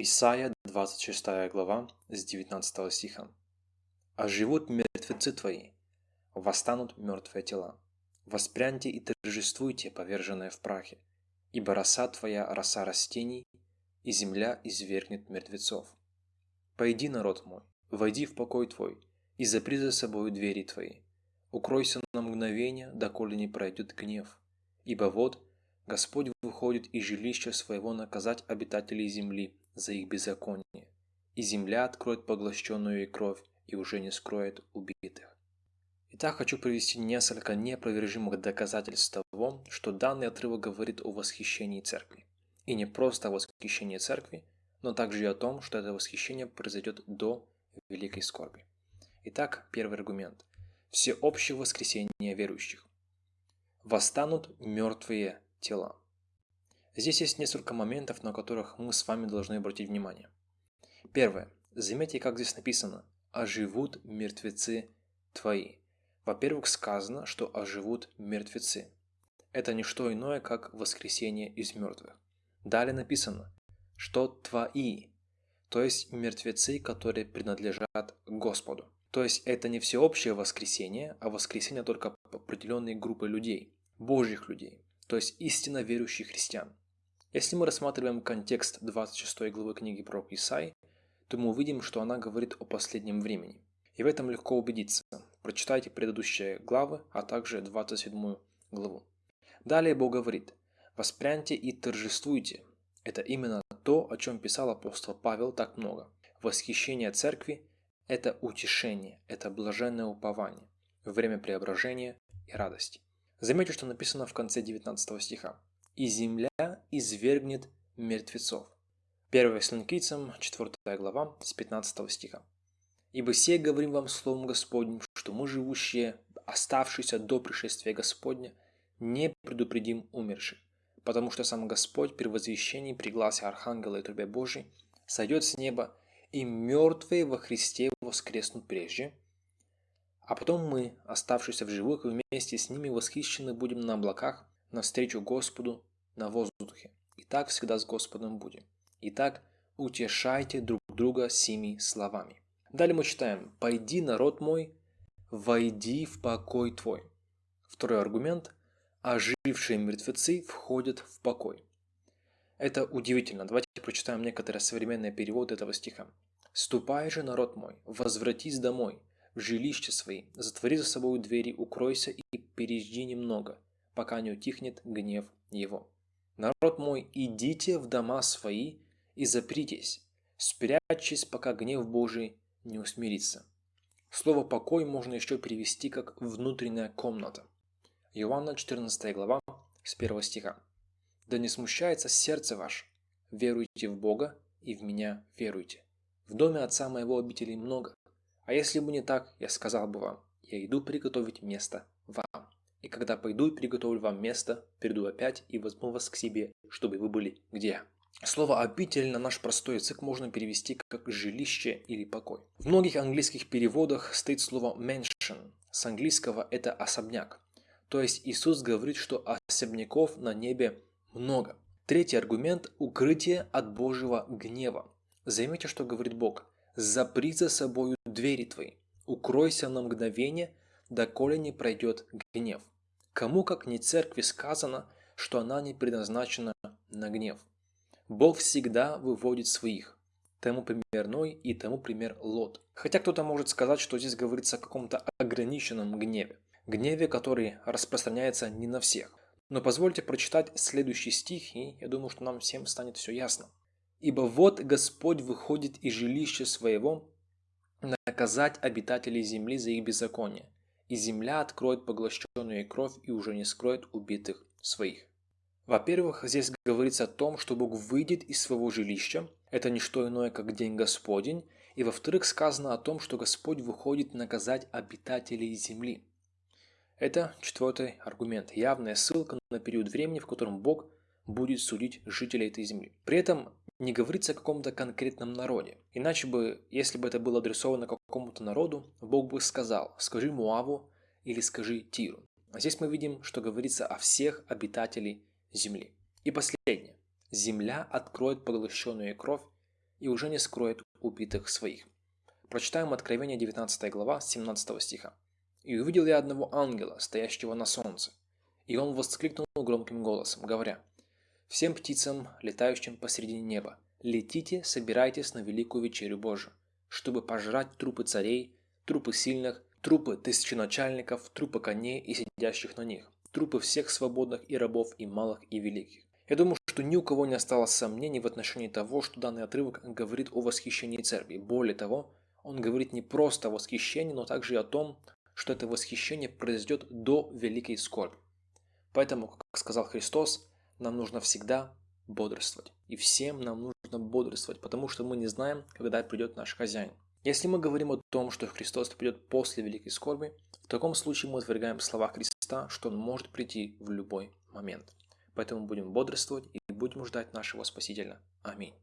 Исайя 26 глава с 19 стиха. «А живут мертвецы твои, восстанут мертвые тела. Воспряньте и торжествуйте, поверженные в прахе, ибо роса твоя – роса растений, и земля извергнет мертвецов. Пойди, народ мой, войди в покой твой, и запри за собою двери твои. Укройся на мгновение, доколе не пройдет гнев. Ибо вот Господь выходит из жилища своего наказать обитателей земли за их беззаконие, и земля откроет поглощенную ей кровь и уже не скроет убитых. Итак, хочу привести несколько неопровержимых доказательств того, что данный отрывок говорит о восхищении церкви. И не просто о восхищении церкви, но также и о том, что это восхищение произойдет до великой скорби. Итак, первый аргумент. Всеобщее воскресение верующих. Восстанут мертвые тела. Здесь есть несколько моментов, на которых мы с вами должны обратить внимание. Первое. Заметьте, как здесь написано «оживут мертвецы твои». Во-первых, сказано, что оживут мертвецы. Это не что иное, как воскресение из мертвых. Далее написано, что твои, то есть мертвецы, которые принадлежат Господу. То есть это не всеобщее воскресение, а воскресение только определенной группы людей, Божьих людей то есть истинно верующих христиан. Если мы рассматриваем контекст 26 главы книги про Исаи, то мы увидим, что она говорит о последнем времени. И в этом легко убедиться. Прочитайте предыдущие главы, а также 27 главу. Далее Бог говорит, «Воспряньте и торжествуйте». Это именно то, о чем писал апостол Павел так много. Восхищение церкви – это утешение, это блаженное упование, время преображения и радости. Заметьте, что написано в конце 19 стиха. «И земля извергнет мертвецов». 1 Слонкийцам, 4 глава, с 15 стиха. «Ибо все говорим вам словом Господним, что мы, живущие, оставшиеся до пришествия Господня, не предупредим умерших, потому что сам Господь при возвещении при гласе Архангела и трубе Божьей сойдет с неба, и мертвые во Христе воскреснут прежде, а потом мы, оставшиеся в живых, вместе с ними восхищены будем на облаках, навстречу Господу на воздухе. И так всегда с Господом будем. Итак, утешайте друг друга сими словами. Далее мы читаем «Пойди, народ мой, войди в покой твой». Второй аргумент – ожившие мертвецы входят в покой. Это удивительно. Давайте прочитаем некоторые современные переводы этого стиха. «Ступай же, народ мой, возвратись домой, в жилище свои, затвори за собой двери, укройся и пережди немного, пока не утихнет гнев его. Народ мой, идите в дома свои и запритесь, спрячьтесь, пока гнев Божий не усмирится. Слово «покой» можно еще перевести как «внутренняя комната». Иоанна 14 глава с 1 стиха. «Да не смущается сердце ваше, веруйте в Бога и в меня веруйте. В доме Отца моего обителей много, а если бы не так, я сказал бы вам, я иду приготовить место вам. И когда пойду и приготовлю вам место, приду опять и возьму вас к себе, чтобы вы были где. Слово «обитель» на наш простой язык можно перевести как «жилище» или «покой». В многих английских переводах стоит слово «mansion». С английского это «особняк». То есть Иисус говорит, что особняков на небе много. Третий аргумент – укрытие от Божьего гнева. Заметьте, что говорит Бог. «Запри за собою двери твои, укройся на мгновение, доколе не пройдет гнев. Кому, как не церкви, сказано, что она не предназначена на гнев. Бог всегда выводит своих. Тому пример Ной и тому пример Лот. Хотя кто-то может сказать, что здесь говорится о каком-то ограниченном гневе. Гневе, который распространяется не на всех. Но позвольте прочитать следующий стих, и я думаю, что нам всем станет все ясно. «Ибо вот Господь выходит из жилища своего наказать обитателей земли за их беззаконие, и земля откроет поглощенную кровь и уже не скроет убитых своих. Во-первых, здесь говорится о том, что Бог выйдет из своего жилища, это не что иное, как день Господень, и во-вторых, сказано о том, что Господь выходит наказать обитателей земли. Это четвертый аргумент, явная ссылка на период времени, в котором Бог будет судить жителей этой земли. При этом не говорится о каком-то конкретном народе. Иначе бы, если бы это было адресовано какому-то народу, Бог бы сказал «скажи Муаву» или «скажи Тиру». А здесь мы видим, что говорится о всех обитателей земли. И последнее. Земля откроет поглощенную кровь и уже не скроет убитых своих. Прочитаем Откровение 19 глава 17 стиха. «И увидел я одного ангела, стоящего на солнце, и он воскликнул громким голосом, говоря, «Всем птицам, летающим посредине неба, летите, собирайтесь на великую вечерю Божию, чтобы пожрать трупы царей, трупы сильных, трупы тысяченачальников, трупы коней и сидящих на них, трупы всех свободных и рабов, и малых, и великих. Я думаю, что ни у кого не осталось сомнений в отношении того, что данный отрывок говорит о восхищении церкви. Более того, он говорит не просто о восхищении, но также и о том, что это восхищение произойдет до великой скорби. Поэтому, как сказал Христос, нам нужно всегда бодрствовать. И всем нам нужно бодрствовать, потому что мы не знаем, когда придет наш хозяин. Если мы говорим о том, что Христос придет после великой скорби, в таком случае мы отвергаем слова Христа, что Он может прийти в любой момент. Поэтому будем бодрствовать и будем ждать нашего Спасителя. Аминь.